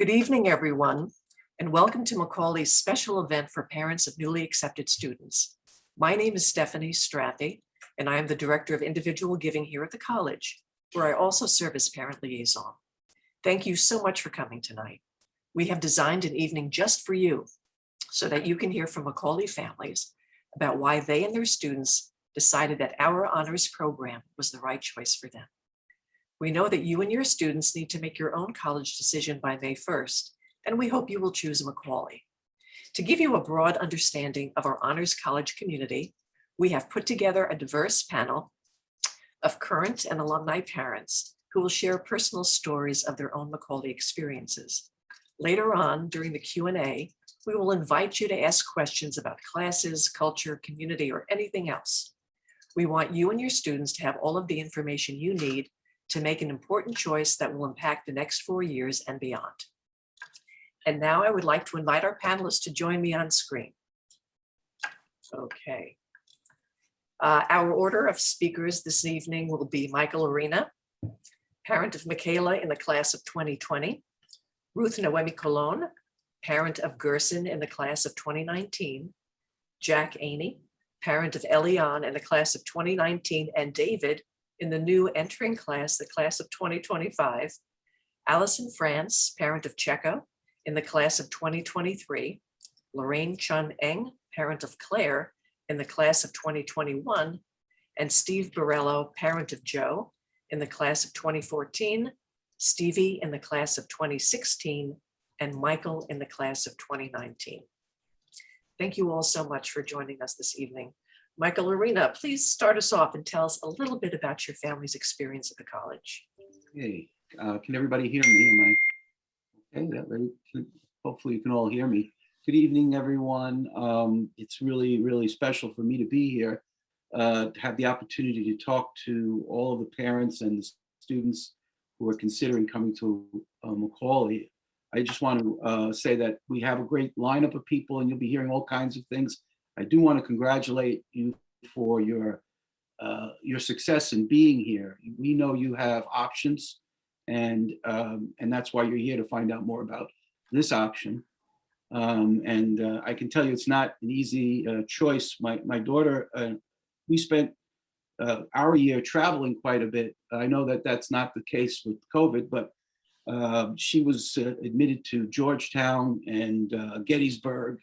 Good evening, everyone, and welcome to Macaulay's special event for parents of newly accepted students. My name is Stephanie Strathy, and I am the Director of Individual Giving here at the college, where I also serve as parent liaison. Thank you so much for coming tonight. We have designed an evening just for you so that you can hear from Macaulay families about why they and their students decided that our honors program was the right choice for them. We know that you and your students need to make your own college decision by May 1st, and we hope you will choose Macaulay. To give you a broad understanding of our honors college community, we have put together a diverse panel of current and alumni parents who will share personal stories of their own Macaulay experiences. Later on, during the Q&A, we will invite you to ask questions about classes, culture, community, or anything else. We want you and your students to have all of the information you need to make an important choice that will impact the next four years and beyond. And now I would like to invite our panelists to join me on screen. Okay. Uh, our order of speakers this evening will be Michael Arena, parent of Michaela in the class of 2020, Ruth Noemi Colon, parent of Gerson in the class of 2019, Jack Aney, parent of Eliane in the class of 2019, and David in the new entering class, the class of 2025, Allison France, parent of Checo in the class of 2023, Lorraine Chun Eng, parent of Claire in the class of 2021, and Steve Borello, parent of Joe in the class of 2014, Stevie in the class of 2016, and Michael in the class of 2019. Thank you all so much for joining us this evening. Michael Arena, please start us off and tell us a little bit about your family's experience at the college. Hey, uh, can everybody hear me? Am I? Okay, very- hopefully you can all hear me. Good evening, everyone. Um, it's really, really special for me to be here, uh, to have the opportunity to talk to all of the parents and the students who are considering coming to uh, Macaulay. I just want to uh, say that we have a great lineup of people and you'll be hearing all kinds of things. I do want to congratulate you for your uh, your success in being here. We know you have options and um, and that's why you're here to find out more about this option. Um, and uh, I can tell you it's not an easy uh, choice. My, my daughter, uh, we spent uh, our year traveling quite a bit. I know that that's not the case with COVID, but uh, she was uh, admitted to Georgetown and Gettysburg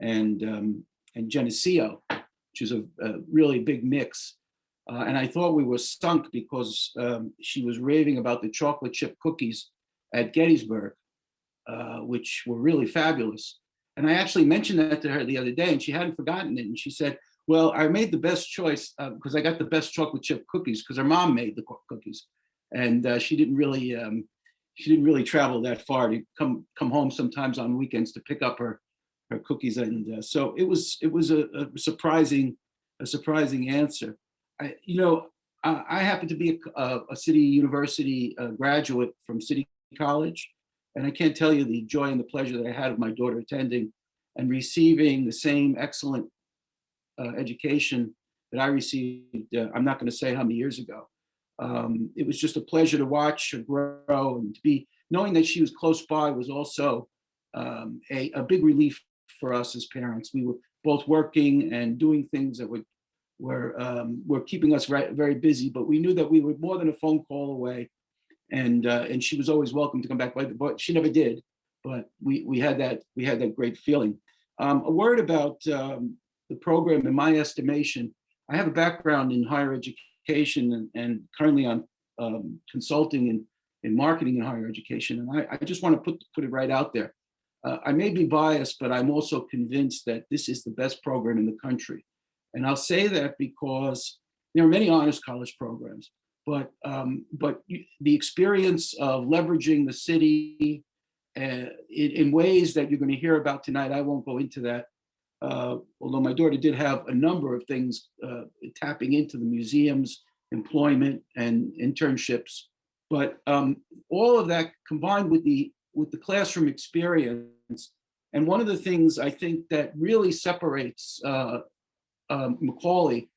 and, um, and Geneseo, which is a, a really big mix. Uh, and I thought we were sunk because um, she was raving about the chocolate chip cookies at Gettysburg, uh, which were really fabulous. And I actually mentioned that to her the other day and she hadn't forgotten it. And she said, well, I made the best choice because I got the best chocolate chip cookies because her mom made the cookies. And uh, she didn't really, um, she didn't really travel that far to come come home sometimes on weekends to pick up her her cookies. And uh, so it was it was a, a surprising a surprising answer. I, you know, I, I happen to be a, a City University uh, graduate from City College. And I can't tell you the joy and the pleasure that I had of my daughter attending and receiving the same excellent uh, education that I received, uh, I'm not going to say how many years ago. Um, it was just a pleasure to watch her grow and to be, knowing that she was close by was also um, a, a big relief for us as parents. We were both working and doing things that would were um, were keeping us very, busy, but we knew that we were more than a phone call away, and uh, and she was always welcome to come back. But, but she never did. But we we had that we had that great feeling. Um, a word about um, the program. In my estimation, I have a background in higher education and, and currently on um, consulting in in marketing in higher education. And I, I just want to put put it right out there. Uh, I may be biased, but I'm also convinced that this is the best program in the country. And I'll say that because there are many honors college programs, but um, but the experience of leveraging the city uh, in, in, ways that you're going to hear about tonight, I won't go into that. Uh, although my daughter did have a number of things uh, tapping into the museums, employment, and internships, but um, all of that combined with the with the classroom experience. And one of the things I think that really separates uh, um, Macaulay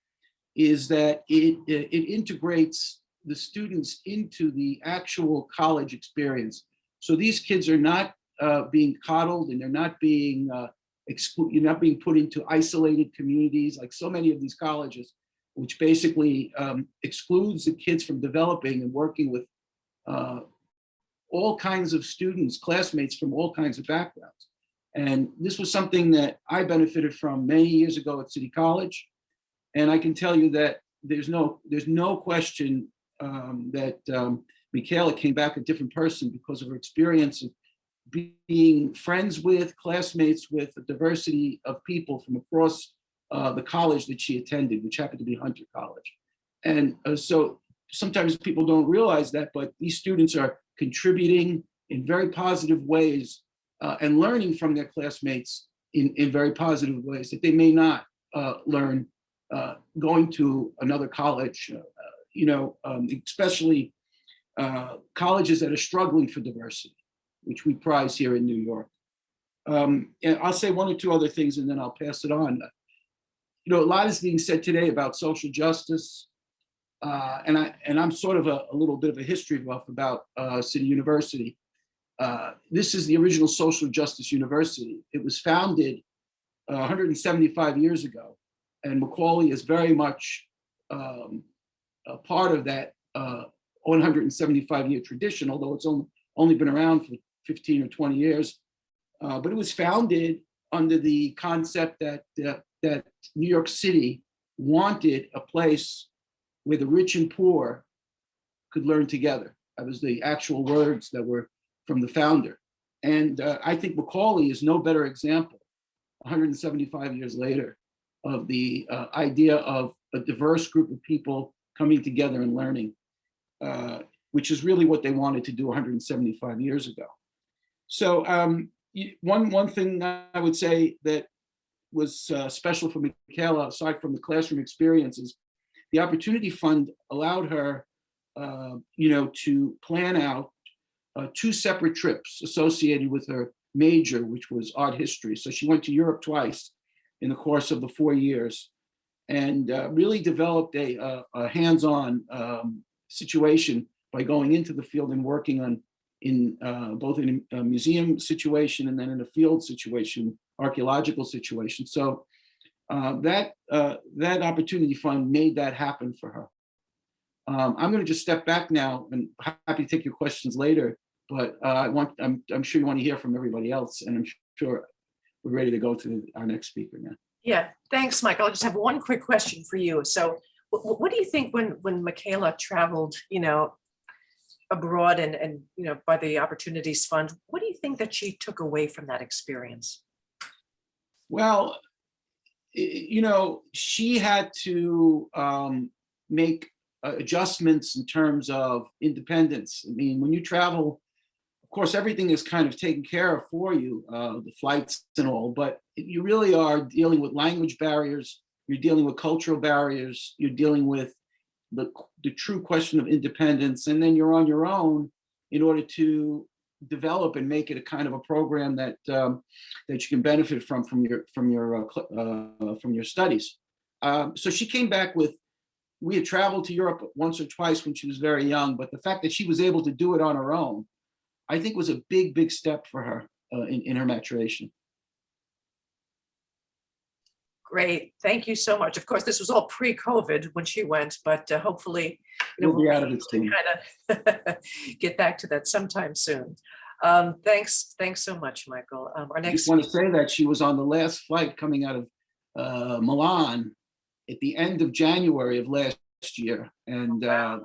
is that it, it integrates the students into the actual college experience. So these kids are not uh, being coddled and they're not being uh, you're not being put into isolated communities like so many of these colleges, which basically um, excludes the kids from developing and working with uh, all kinds of students, classmates from all kinds of backgrounds. And this was something that I benefited from many years ago at City College. And I can tell you that there's no there's no question um, that um, Michaela came back a different person because of her experience of being friends with, classmates with a diversity of people from across uh, the college that she attended, which happened to be Hunter College. And uh, so sometimes people don't realize that, but these students are contributing in very positive ways uh, and learning from their classmates in, in very positive ways that they may not uh, learn uh, going to another college, uh, you know, um, especially uh, colleges that are struggling for diversity, which we prize here in New York. Um, and I'll say one or two other things and then I'll pass it on. You know, a lot is being said today about social justice. Uh, and I and I'm sort of a, a little bit of a history buff about uh, City University. Uh, this is the original social justice university. It was founded uh, 175 years ago, and Macaulay is very much um, a part of that uh, 175 year tradition, although it's only, only been around for 15 or 20 years. Uh, but it was founded under the concept that, that New York City wanted a place where the rich and poor could learn together. That was the actual words that were from the founder. And uh, I think Macaulay is no better example, 175 years later, of the uh, idea of a diverse group of people coming together and learning, uh, which is really what they wanted to do 175 years ago. So um, one, one thing I would say that was uh, special for Michaela, aside from the classroom experiences, the Opportunity Fund allowed her, uh, you know, to plan out uh, two separate trips associated with her major, which was art history. So she went to Europe twice in the course of the four years and uh, really developed a, a, a hands-on um, situation by going into the field and working on in uh, both in a museum situation and then in a field situation, archaeological situation. So uh, that uh, that opportunity fund made that happen for her. Um, I'm going to just step back now and happy to take your questions later. But uh, I want I'm I'm sure you want to hear from everybody else, and I'm sure we're ready to go to our next speaker now. Yeah, thanks, Michael. I just have one quick question for you. So what, what do you think when when Michaela traveled, you know, abroad and and you know by the Opportunities Fund, what do you think that she took away from that experience? Well, you know, she had to um, make adjustments in terms of independence. I mean, when you travel of course, everything is kind of taken care of for you, uh, the flights and all, but you really are dealing with language barriers, you're dealing with cultural barriers, you're dealing with the, the true question of independence, and then you're on your own in order to develop and make it a kind of a program that um, that you can benefit from from your from your uh, uh, from your studies. Um, so she came back with. We had traveled to Europe once or twice when she was very young, but the fact that she was able to do it on her own I think was a big, big step for her uh, in, in her maturation. Great, thank you so much. Of course, this was all pre-COVID when she went, but uh, hopefully, you know, We'll be out of it soon. kind of get back to that sometime soon. Um, thanks, thanks so much, Michael. Um, our I next, just want to say that she was on the last flight coming out of uh, Milan at the end of January of last year. And uh,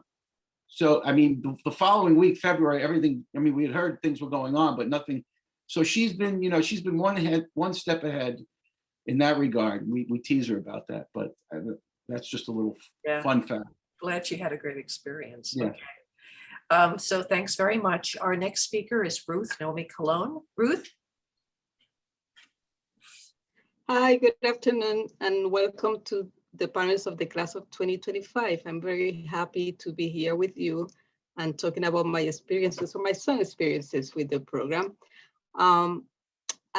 so, I mean, the, the following week, February, everything, I mean, we had heard things were going on, but nothing. So she's been, you know, she's been one ahead, one step ahead in that regard. We, we tease her about that, but uh, that's just a little Yeah. fun fact. glad she had a great experience. Yeah. Okay. Um, so thanks very much. Our next speaker is Ruth Naomi Colon. Ruth? Hi, good afternoon and welcome to the panels of the class of 2025. I'm very happy to be here with you and talking about my experiences or my son's experiences with the program. Um,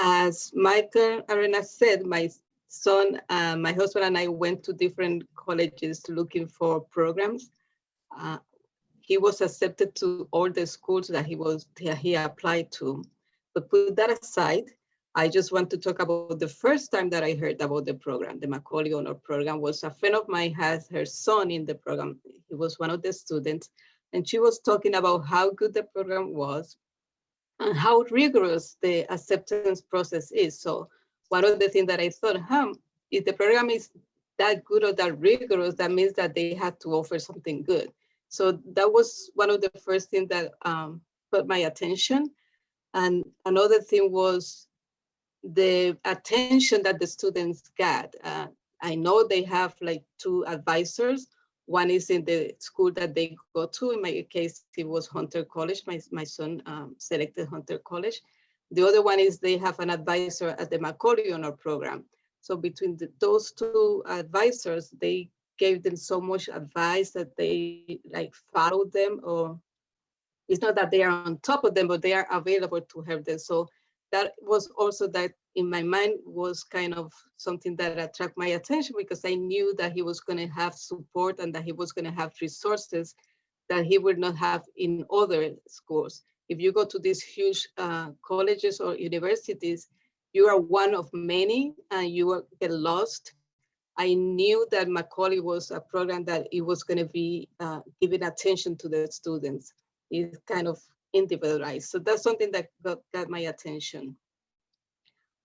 as Michael Arena said, my son, uh, my husband and I went to different colleges looking for programs. Uh, he was accepted to all the schools that he was he applied to, But put that aside, I just want to talk about the first time that I heard about the program, the Macaulay Honor Program was a friend of mine has her son in the program. He was one of the students and she was talking about how good the program was and how rigorous the acceptance process is. So one of the things that I thought, huh, if the program is that good or that rigorous, that means that they had to offer something good. So that was one of the first things that um, caught my attention. And another thing was the attention that the students got. Uh, I know they have like two advisors. One is in the school that they go to. In my case, it was Hunter College. My, my son um, selected Hunter College. The other one is they have an advisor at the Macaulay Honor Program. So between the, those two advisors, they gave them so much advice that they like followed them or it's not that they are on top of them, but they are available to help them. So that was also that in my mind was kind of something that attracted my attention because I knew that he was going to have support and that he was going to have resources that he would not have in other schools. If you go to these huge uh, colleges or universities, you are one of many and you get lost. I knew that Macaulay was a program that it was going to be uh, giving attention to the students. It's kind of individualized. So that's something that got, got my attention.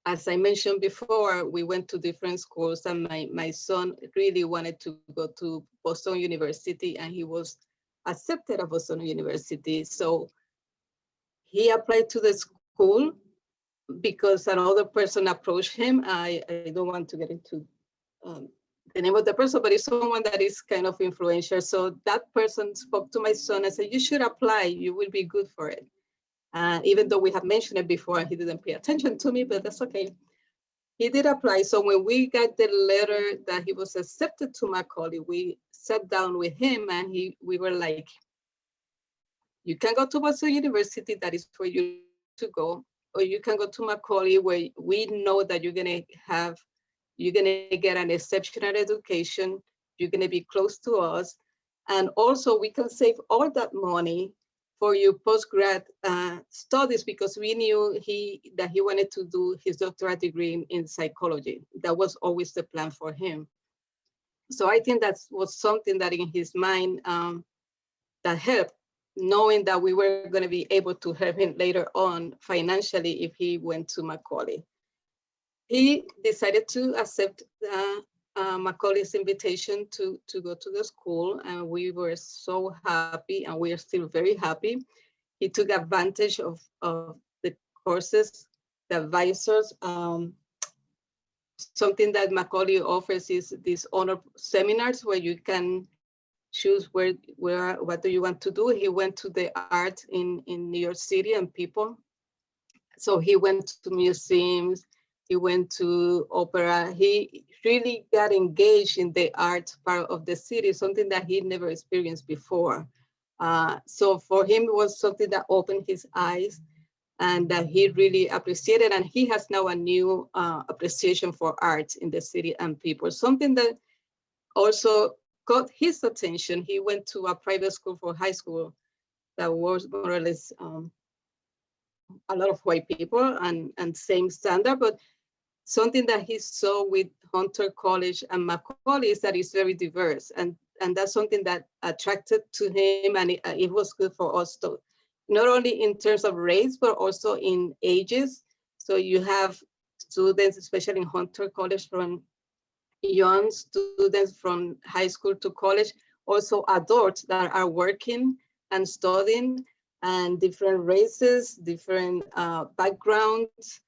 As I mentioned before, we went to different schools and my, my son really wanted to go to Boston University and he was accepted at Boston University. So he applied to the school because another person approached him. I, I don't want to get into um, the name of the person, but it's someone that is kind of influential. So that person spoke to my son and said, you should apply, you will be good for it. Uh, even though we had mentioned it before, he didn't pay attention to me, but that's okay. He did apply. So when we got the letter that he was accepted to Macaulay, we sat down with him and he we were like, you can go to Boston University, that is where you to go, or you can go to Macaulay where we know that you're gonna have, you're gonna get an exceptional education, you're gonna be close to us, and also we can save all that money for your postgrad uh, studies because we knew he that he wanted to do his doctorate degree in, in psychology. That was always the plan for him. So I think that was something that in his mind um, that helped, knowing that we were going to be able to help him later on financially if he went to Macaulay. He decided to accept uh, Macaulay's invitation to, to go to the school and we were so happy and we are still very happy. He took advantage of, of the courses, the advisors. Um, something that Macaulay offers is these honor seminars where you can choose where, where, what do you want to do. He went to the art in, in New York City and people. So he went to museums, he went to opera. He really got engaged in the art part of the city, something that he never experienced before. Uh, so for him, it was something that opened his eyes and that he really appreciated. And he has now a new uh, appreciation for art in the city and people, something that also caught his attention. He went to a private school for high school that was more or less um, a lot of white people and, and same standard, but something that he saw with Hunter College and Macaulay is that it's very diverse. And, and that's something that attracted to him and it, it was good for us to, not only in terms of race, but also in ages. So you have students, especially in Hunter College from young students from high school to college, also adults that are working and studying and different races, different uh, backgrounds,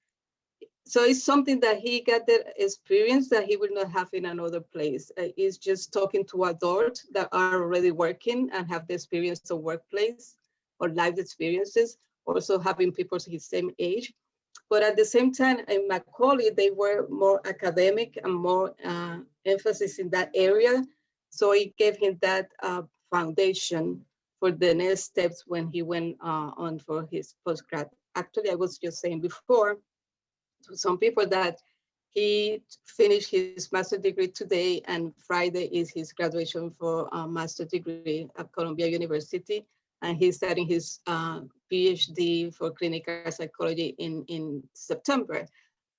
so it's something that he got the experience that he will not have in another place. Uh, it's just talking to adults that are already working and have the experience of workplace or life experiences, also having people his same age. But at the same time, in Macaulay, they were more academic and more uh, emphasis in that area. So it gave him that uh, foundation for the next steps when he went uh, on for his postgrad. Actually, I was just saying before, some people that he finished his master degree today and Friday is his graduation for a master degree at Columbia University. and he's starting his uh, PhD for clinical psychology in, in September.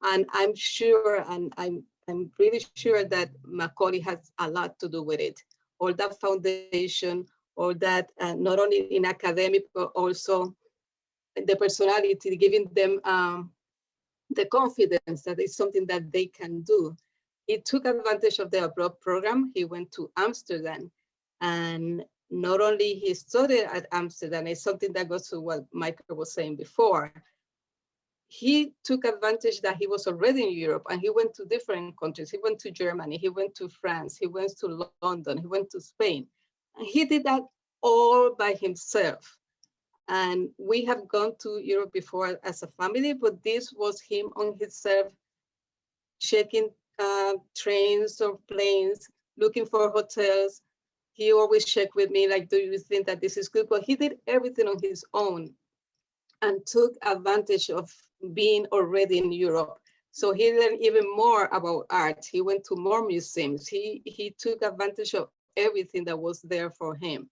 And I'm sure, and I'm, I'm really sure that Macaulay has a lot to do with it. All that foundation, all that, uh, not only in academic, but also the personality, giving them um, the confidence that it's something that they can do. He took advantage of the abroad program. He went to Amsterdam and not only he studied at Amsterdam, it's something that goes to what Michael was saying before. He took advantage that he was already in Europe and he went to different countries. He went to Germany, he went to France, he went to London, he went to Spain. And he did that all by himself. And we have gone to Europe before as a family, but this was him on himself, checking uh, trains or planes, looking for hotels. He always checked with me, like, do you think that this is good? But he did everything on his own and took advantage of being already in Europe. So he learned even more about art. He went to more museums. He, he took advantage of everything that was there for him.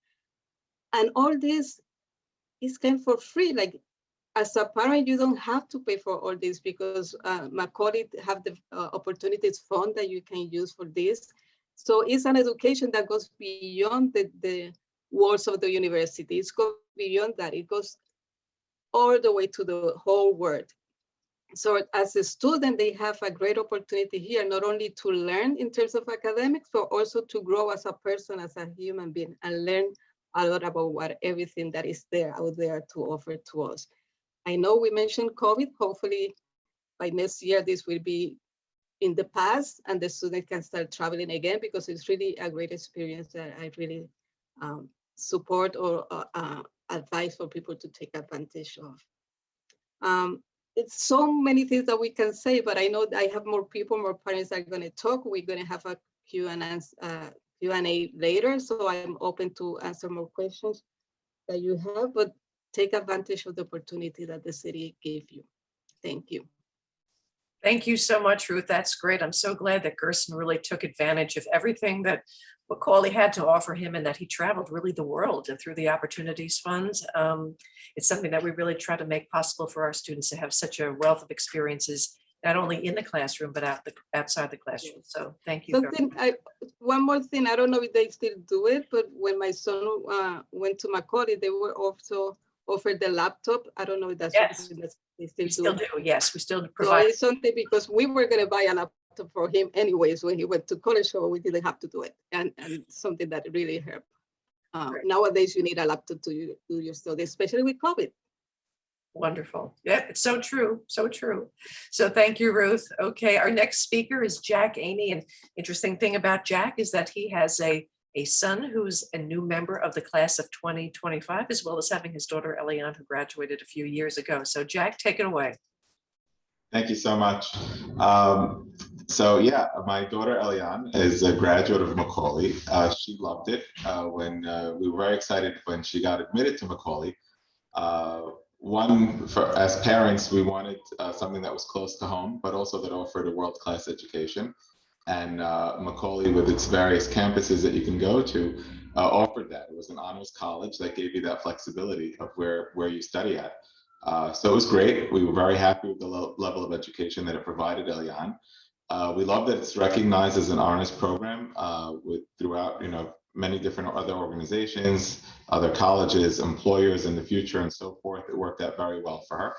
And all this is came for free. Like as a parent, you don't have to pay for all this because uh, Macaulay have the uh, opportunities fund that you can use for this. So it's an education that goes beyond the, the walls of the university. It's go beyond that. It goes all the way to the whole world. So as a student, they have a great opportunity here, not only to learn in terms of academics, but also to grow as a person, as a human being, and learn a lot about what everything that is there out there to offer to us. I know we mentioned COVID. Hopefully by next year, this will be in the past and the student can start traveling again because it's really a great experience that I really um, support or uh, uh, advise for people to take advantage of. Um, it's so many things that we can say, but I know I have more people, more parents are going to talk. We're going to have a Q&A uh, Q&A later, so I'm open to answer more questions that you have, but take advantage of the opportunity that the city gave you. Thank you. Thank you so much, Ruth. That's great. I'm so glad that Gerson really took advantage of everything that Macaulay had to offer him and that he traveled really the world and through the opportunities funds. Um, it's something that we really try to make possible for our students to have such a wealth of experiences, not only in the classroom, but out the, outside the classroom. So thank you. Something, I, one more thing, I don't know if they still do it, but when my son uh, went to Macaulay, they were also offered the laptop. I don't know if that's Yes. something that they We still still do. do, yes, we still So provide. it's something because we were gonna buy a laptop for him anyways when he went to college, so we didn't have to do it. And, and something that really helped. Uh, Great. nowadays, you need a laptop to do your study, especially with COVID. Wonderful. Yeah, it's so true, so true. So thank you, Ruth. Okay, our next speaker is Jack Aney. And interesting thing about Jack is that he has a, a son who's a new member of the class of 2025, as well as having his daughter Eliane, who graduated a few years ago. So Jack, take it away. Thank you so much. Um, so yeah, my daughter Eliane is a graduate of Macaulay. Uh, she loved it uh, when uh, we were very excited when she got admitted to Macaulay. One, for as parents, we wanted uh, something that was close to home, but also that offered a world-class education. And uh, Macaulay, with its various campuses that you can go to, uh, offered that. It was an honors college that gave you that flexibility of where where you study at. Uh, so it was great. We were very happy with the lo- level of education that it provided Eliane Uh, we love that it's recognized as an honors program uh, with throughout, you know, many different other organizations, other colleges, employers in the future, and so forth. It worked out very well for her.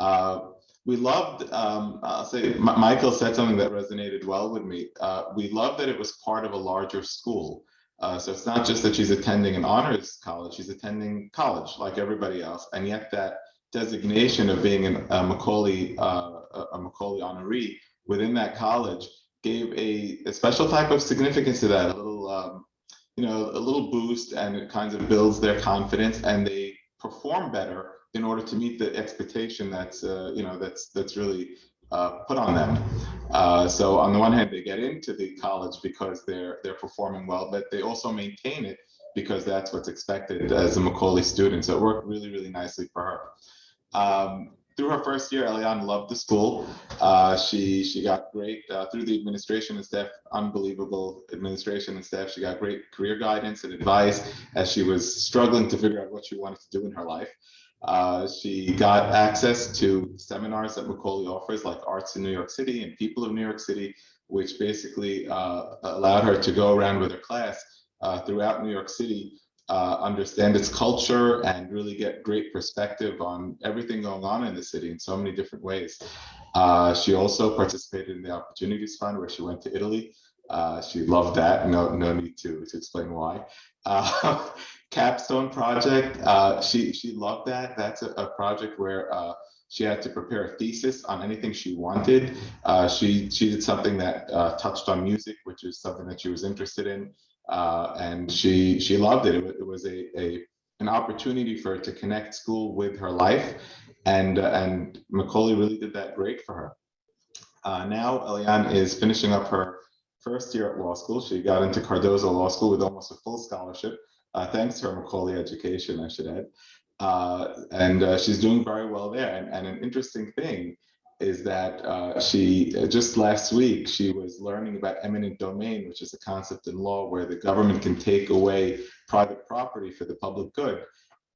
Uh, we loved. Um, I'll say M- Michael said something that resonated well with me. Uh, we love that it was part of a larger school. Uh, so it's not just that she's attending an honors college; she's attending college like everybody else, and yet that designation of being an, a Macaulay uh, a- a Macaulay honoree within that college gave a, a special type of significance to that. A little, um, you know, a little boost, and it kind of builds their confidence, and they perform better in order to meet the expectation that's uh, you know that's that's really uh, put on them. Uh, so on the one hand, they get into the college because they're they're performing well, but they also maintain it because that's what's expected as a Macaulay student. So it worked really, really nicely for her. Um, through her first year, Eliane loved the school. Uh, she she got great uh, through the administration and staff, unbelievable administration and staff. She got great career guidance and advice as she was struggling to figure out what she wanted to do in her life. Uh, she got access to seminars that Macaulay offers, like Arts in New York City and People of New York City, which basically uh, allowed her to go around with her class uh, throughout New York City uh, understand its culture and really get great perspective on everything going on in the city in so many different ways. Uh, she also participated in the Opportunities Fund where she went to Italy. Uh, she loved that. No, no need to, to explain why. Uh, Capstone project. Uh, she she loved that. That's a, a project where uh, she had to prepare a thesis on anything she wanted. Uh, she she did something that uh, touched on music, which is something that she was interested in uh, and she she loved it. It, was a, a an opportunity for her to connect school with her life, and uh, and Macaulay really did that great for her. Uh, now Eliane is finishing up her first year at law school. She got into Cardozo Law School with almost a full scholarship, uh, thanks to her Macaulay education, I should add. Uh, and uh, she's doing very well there. And, and an interesting thing is that uh, she uh, just last week she was learning about eminent domain, which is a concept in law where the government can take away private property for the public good.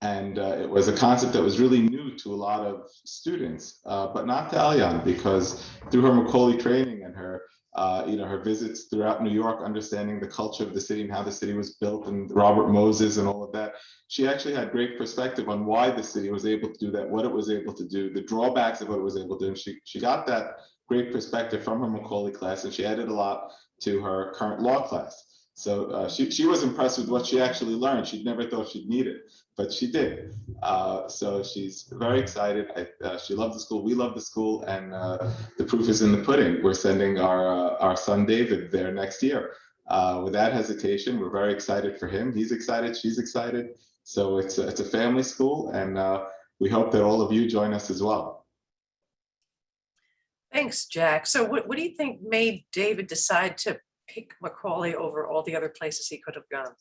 And uh, it was a concept that was really new to a lot of students, uh, but not to Eliane because through her Macaulay training and her uh, you know, her visits throughout New York, understanding the culture of the city and how the city was built and Robert Moses and all of that. She actually had great perspective on why the city was able to do that, what it was able to do, the drawbacks of what it was able to do. And she, she got that great perspective from her Macaulay class and she added a lot to her current law class. So uh, she, she was impressed with what she actually learned. She'd never thought she'd need it, but she did. Uh, so she's very excited. I, uh, she loved the school. We love the school, and uh, the proof is in the pudding. We're sending our uh, our son David there next year. Uh, without hesitation, we're very excited for him. He's excited. She's excited. So it's a, it's a family school, and we hope that all of you join us as well. Thanks, Jack. So what, what do you think made David decide to pick Macaulay over all the other places he could have gone?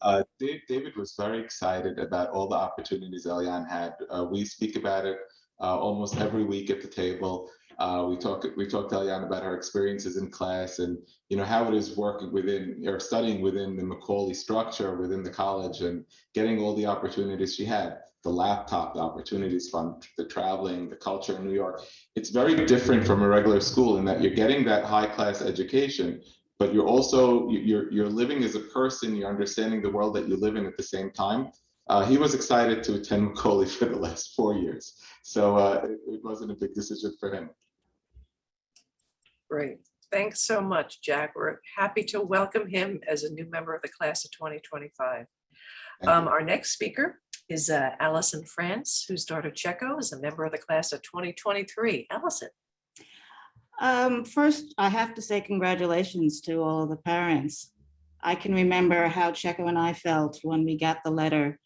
Uh, Dave, David was very excited about all the opportunities Eliane had. Uh, we speak about it uh, almost every week at the table. Uh, we talk we talked to Eliane about her experiences in class and you know how it is working within or studying within the Macaulay structure within the college and getting all the opportunities she had. The laptop, the opportunities fund, the traveling, the culture in New York. It's very different from a regular school in that you're getting that high class education, but you're also you- you're you're living as a person you're understanding the world that you live in at the same time uh, he was excited to attend macaulay for the last four years so uh, it, it wasn't a big decision for him Great. Thanks so much, Jack. We're happy to welcome him as a new member of the class of 2025. Um, our next speaker is uh, Allison France, whose daughter Checo is a member of the class of 2023. Allison. Um, first, I have to say congratulations to all of the parents. I can remember how Checo and I felt when we got the letter.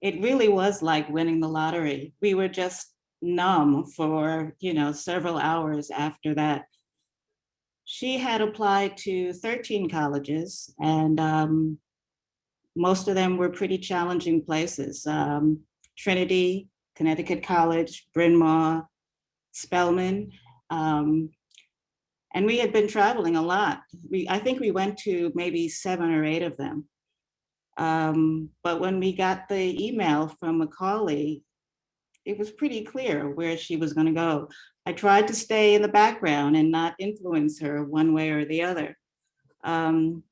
It really was like winning the lottery. We were just numb for, you know, several hours after that. She had applied to 13 colleges and um, most of them were pretty challenging places. Um, Trinity, Connecticut College, Bryn Mawr, Spelman. Um, and we had been traveling a lot. We, I think we went to maybe seven or eight of them. Um, but when we got the email from Macaulay, it was pretty clear where she was going to go. I tried to stay in the background and not influence her one way or the other. Um,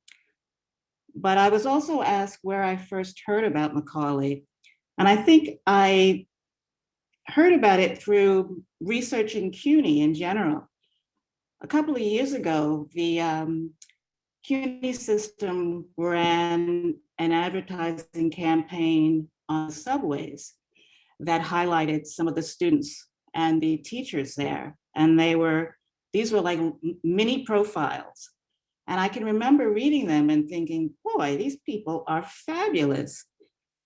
but I was also asked where I first heard about Macaulay. And I think I heard about it through researching CUNY in general a couple of years ago, the um, CUNY system ran an advertising campaign on subways that highlighted some of the students and the teachers there. And they were, these were like mini profiles. And I can remember reading them and thinking, boy, these people are fabulous.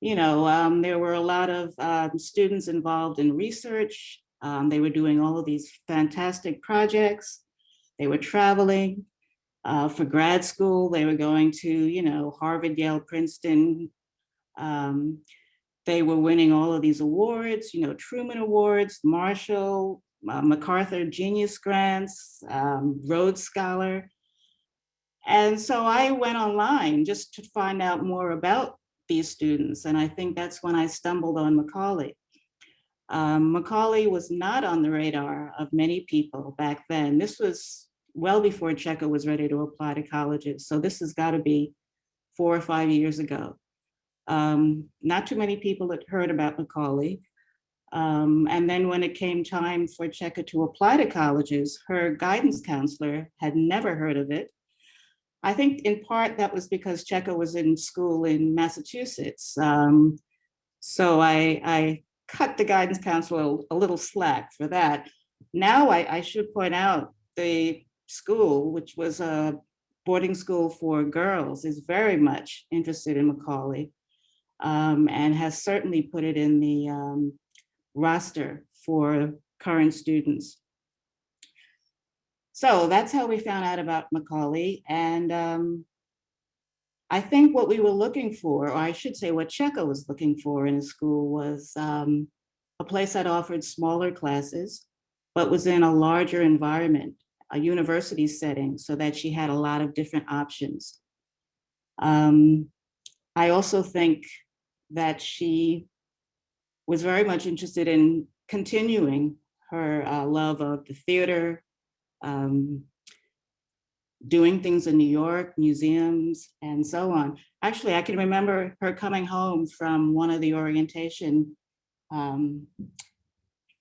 You know, um, there were a lot of um, students involved in research. Um, they were doing all of these fantastic projects. They were traveling uh, for grad school. They were going to, you know, Harvard, Yale, Princeton. Um, they were winning all of these awards, you know, Truman Awards, Marshall, uh, MacArthur Genius Grants, um, Rhodes Scholar. And so I went online just to find out more about these students. And I think that's when I stumbled on Macaulay. Um, Macaulay was not on the radar of many people back then. This was well before Checo was ready to apply to colleges. So this has got to be four or five years ago. Um, not too many people had heard about Macaulay. Um, and then when it came time for Cheka to apply to colleges, her guidance counselor had never heard of it. I think in part that was because Checa was in school in Massachusetts. Um, so I, I cut the guidance counselor a little slack for that. Now I, I should point out the school, which was a boarding school for girls, is very much interested in Macaulay um, and has certainly put it in the um, roster for current students. So that's how we found out about Macaulay. And um, I think what we were looking for, or I should say what Checo was looking for in a school was um, a place that offered smaller classes, but was in a larger environment, a university setting, so that she had a lot of different options. Um, I also think that she was very much interested in continuing her uh, love of the theater, um, doing things in New York, museums, and so on. Actually, I can remember her coming home from one of the orientation um,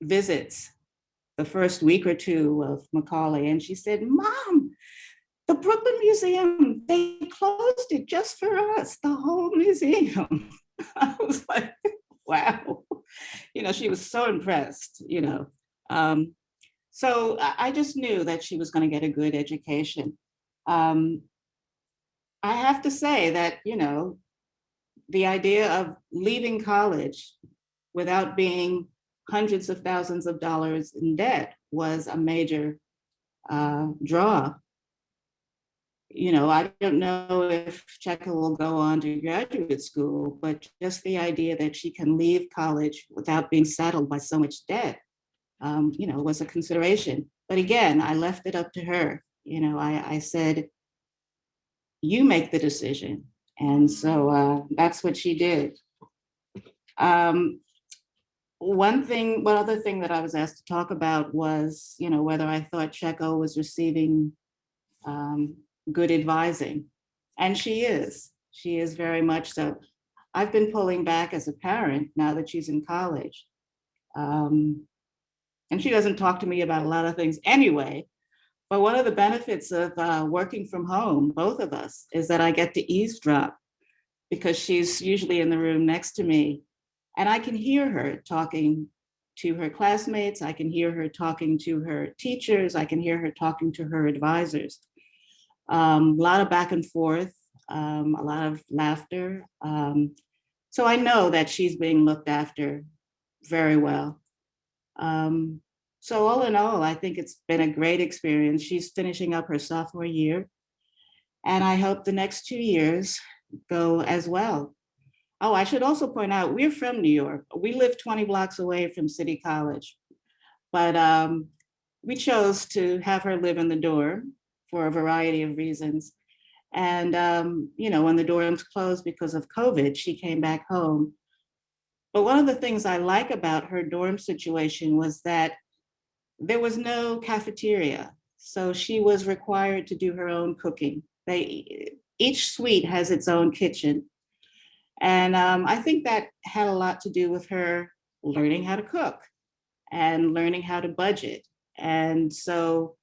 visits, the first week or two of Macaulay, and she said, Mom, the Brooklyn Museum, they closed it just for us, the whole museum. I was like, wow. You know, she was so impressed, you know. Um, so I just knew that she was going to get a good education. Um, I have to say that, you know, the idea of leaving college without being hundreds of thousands of dollars in debt was a major uh, draw. You know, I don't know if Checa will go on to graduate school, but just the idea that she can leave college without being saddled by so much debt, um, you know, was a consideration. But again, I left it up to her. You know, I, I said, you make the decision. And so uh, that's what she did. Um, one thing, one other thing that I was asked to talk about was, you know, whether I thought Checo was receiving um, good advising. And she is, she is very much so. I've been pulling back as a parent now that she's in college. Um, and she doesn't talk to me about a lot of things anyway. But one of the benefits of uh, working from home, both of us, is that I get to eavesdrop because she's usually in the room next to me. And I can hear her talking to her classmates. I can hear her talking to her teachers. I can hear her talking to her advisors. Um, a lot of back and forth, um, a lot of laughter. Um, so I know that she's being looked after very well. Um, so all in all, I think it's been a great experience. She's finishing up her sophomore year. And I hope the next two years go as well. Oh, I should also point out, we're from New York. We live 20 blocks away from City College. But um, we chose to have her live in the dorm for a variety of reasons. And, um, you know, when the dorms closed because of COVID, she came back home. But one of the things I like about her dorm situation was that there was no cafeteria. So she was required to do her own cooking. They, each suite has its own kitchen. And um, I think that had a lot to do with her learning how to cook and learning how to budget. And so,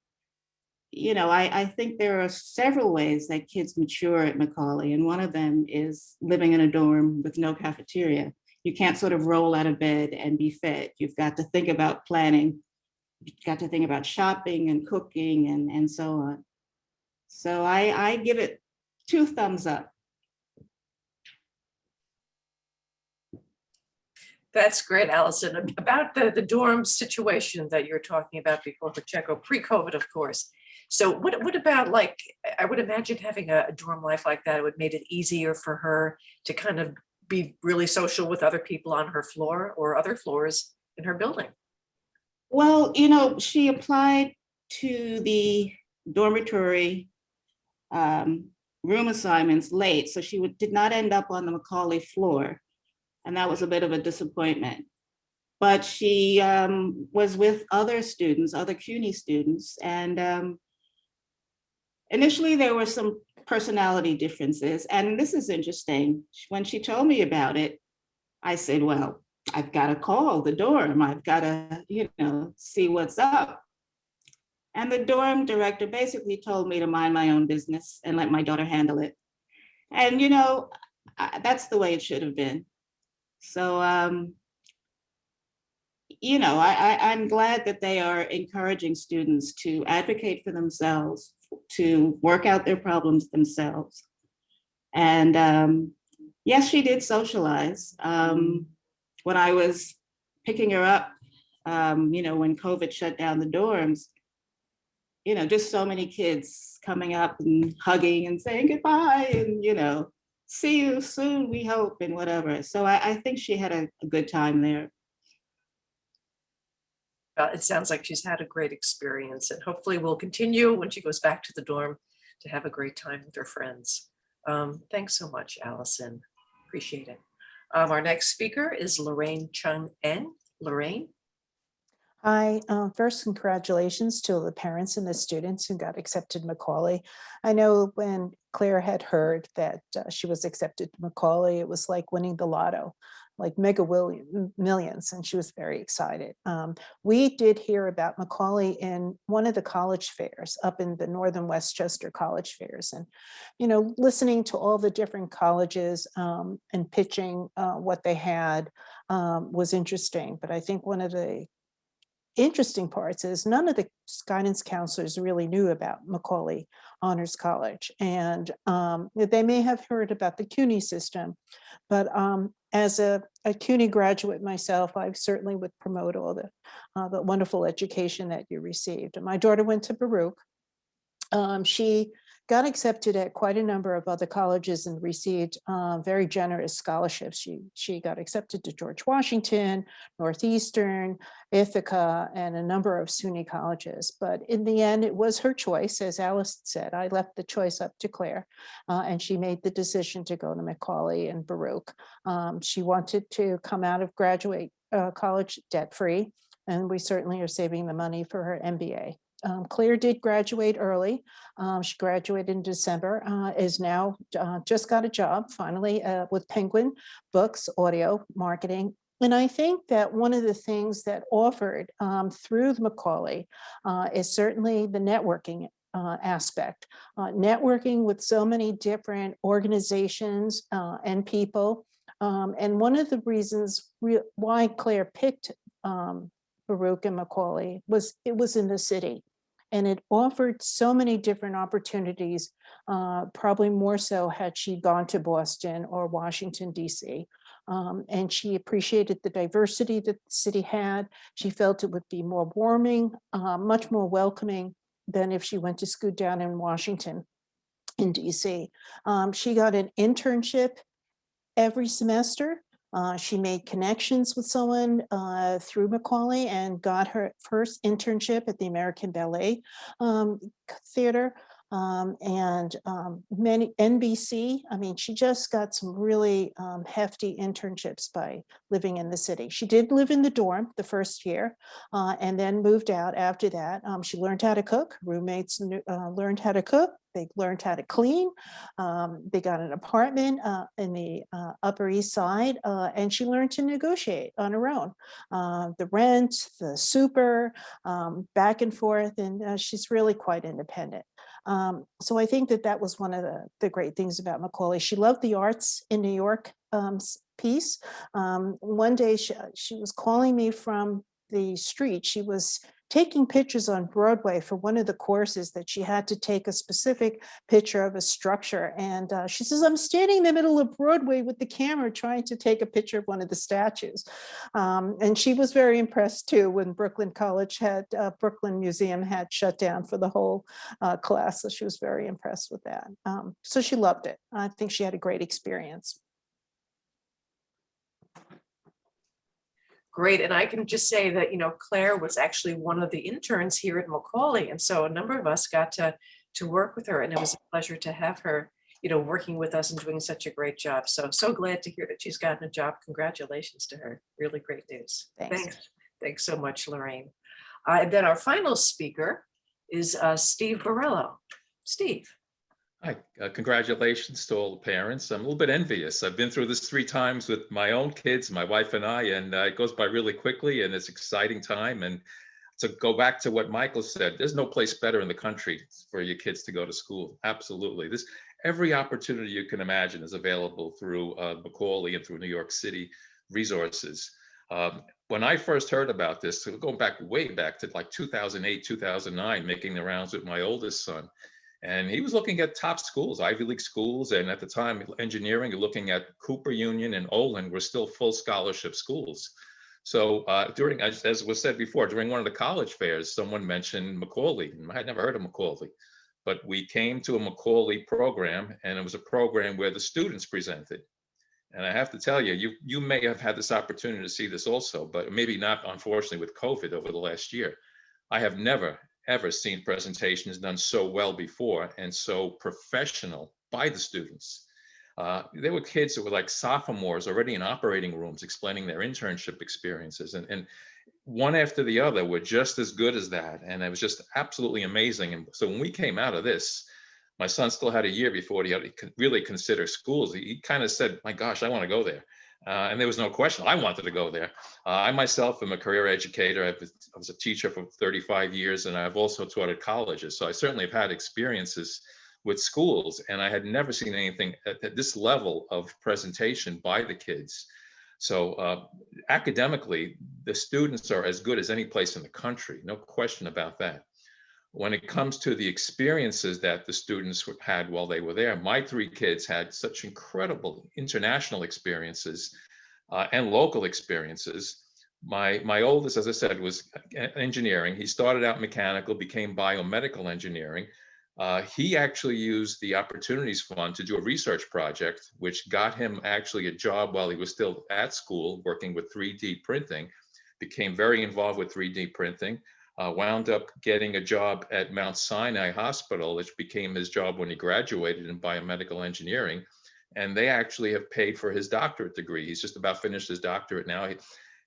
you know, I, I think there are several ways that kids mature at Macaulay. And one of them is living in a dorm with no cafeteria. You can't sort of roll out of bed and be fed. You've got to think about planning. You've got to think about shopping and cooking and, and so on. So I, I give it two thumbs up. That's great, Allison. About the, the dorm situation that you're talking about before Pacheco, pre-COVID, of course. So what, what about like, I would imagine having a dorm life like that, it would made it easier for her to kind of be really social with other people on her floor or other floors in her building? Well, you know, she applied to the dormitory um, room assignments late, so she did not end up on the Macaulay floor. And that was a bit of a disappointment. But she um, was with other students, other CUNY students, and um, initially there were some personality differences. And this is interesting. When she told me about it, I said, well, I've got to call the dorm. I've got to, you know, see what's up. And the dorm director basically told me to mind my own business and let my daughter handle it. And, you know, that's the way it should have been. So, um, you know, I, I, I'm glad that they are encouraging students to advocate for themselves, to work out their problems themselves. And um, yes, she did socialize. Um, when I was picking her up, um, you know, when COVID shut down the dorms, you know, just so many kids coming up and hugging and saying goodbye and, you know, see you soon, we hope, and whatever. So I, I think she had a, a good time there. Uh, It sounds like she's had a great experience and hopefully will continue when she goes back to the dorm to have a great time with her friends. Um, Thanks so much, Allison. Appreciate it. Um, Our next speaker is Lorraine Chung En. Lorraine? Hi, uh, first congratulations to the parents and the students who got accepted to Macaulay. I know when Claire had heard that uh, she was accepted to Macaulay, it was like winning the lotto, like mega willion, millions, and she was very excited. Um, we did hear about Macaulay in one of the college fairs up in the Northern Westchester College Fairs. And, you know, listening to all the different colleges um, and pitching uh, what they had um, was interesting. But I think one of the interesting parts is none of the guidance counselors really knew about Macaulay Honors College. And um, they may have heard about the CUNY system, but um, as a, a CUNY graduate myself, I certainly would promote all the, uh, the wonderful education that you received. My daughter went to Baruch. Um, she got accepted at quite a number of other colleges and received uh, very generous scholarships. She, she got accepted to George Washington, Northeastern, Ithaca, and a number of SUNY colleges. But in the end, it was her choice. As Alice said, I left the choice up to Claire, uh, and she made the decision to go to Macaulay and Baruch. Um, she wanted to come out of graduate uh, college debt-free, and we certainly are saving the money for her MBA. Um, Claire did graduate early. Um, she graduated in December, uh, is now uh, just got a job finally uh, with Penguin Books, Audio, Marketing. And I think that one of the things that offered um, through the Macaulay uh, is certainly the networking uh, aspect. Uh, networking with so many different organizations uh, and people. Um, and one of the reasons re- why Claire picked um, Baruch and Macaulay was it was in the city. And it offered so many different opportunities, uh, probably more so had she gone to Boston or Washington, DC. Um, and she appreciated the diversity that the city had. She felt it would be more warming, uh, much more welcoming than if she went to school down in Washington in DC. Um, she got an internship every semester. Uh, she made connections with someone uh, through Macaulay and got her first internship at the American Ballet um, Theater. Um, and um, many NBC, I mean, she just got some really um, hefty internships by living in the city. She did live in the dorm the first year uh, and then moved out after that. Um, she learned how to cook, roommates knew- uh, learned how to cook, they learned how to clean. Um, they got an apartment uh, in the uh, Upper East Side, uh, and she learned to negotiate on her own. Uh, the rent, the super, um, back and forth, and she's really quite independent. Um, so I think that that was one of the, the great things about Macaulay. She loved the arts in New York um, piece. Um, one day she, she was calling me from the street. She was taking pictures on Broadway for one of the courses that she had to take a specific picture of a structure. And uh, she says, I'm standing in the middle of Broadway with the camera trying to take a picture of one of the statues. Um, and she was very impressed too when Brooklyn College had, uh, Brooklyn Museum had shut down for the whole uh, class. So she was very impressed with that. Um, so she loved it. I think she had a great experience. Great, and I can just say that, you know, Claire was actually one of the interns here at Macaulay, and so a number of us got to, to work with her, and it was a pleasure to have her, you know, working with us and doing such a great job. So, so glad to hear that she's gotten a job. Congratulations to her. Really great news. Thanks. Thanks, thanks so much, Lorraine. Uh, And then our final speaker is uh, Steve Borello. Steve. Hi, uh, congratulations to all the parents. I'm a little bit envious. I've been through this three times with my own kids, my wife and I, and uh, it goes by really quickly and it's exciting time. And to go back to what Michael said, there's no place better in the country for your kids to go to school. Absolutely. This every opportunity you can imagine is available through uh, Macaulay and through New York City resources. Um, when I first heard about this, so going back way back to like 2008, 2009, making the rounds with my oldest son, and he was looking at top schools, Ivy League schools, and at the time, engineering, looking at Cooper Union and Olin were still full scholarship schools. So uh, during, as, as was said before, during one of the college fairs, someone mentioned Macaulay. and I had never heard of Macaulay, but we came to a Macaulay program, and it was a program where the students presented. And I have to tell you, you you may have had this opportunity to see this also, but maybe not, unfortunately, with COVID over the last year. I have never ever seen presentations done so well before and so professional by the students. Uh, there were kids that were like sophomores already in operating rooms explaining their internship experiences and, and one after the other were just as good as that. And it was just absolutely amazing. And so when we came out of this, my son still had a year before he had to really consider schools. He, he kind of said, my gosh, I want to go there. Uh, and there was no question I wanted to go there. Uh, I myself am a career educator. I've, I was a teacher for 35 years, and I've also taught at colleges. So I certainly have had experiences with schools, and I had never seen anything at, at this level of presentation by the kids. So uh, academically, the students are as good as any place in the country, no question about that. When it comes to the experiences that the students had while they were there, my three kids had such incredible international experiences uh, and local experiences. My, my oldest, as I said, was engineering. He started out mechanical, became biomedical engineering. Uh, he actually used the Opportunities Fund to do a research project, which got him actually a job while he was still at school working with 3D printing, became very involved with 3D printing, uh, wound up getting a job at Mount Sinai Hospital, which became his job when he graduated in biomedical engineering. And they actually have paid for his doctorate degree. He's just about finished his doctorate now. He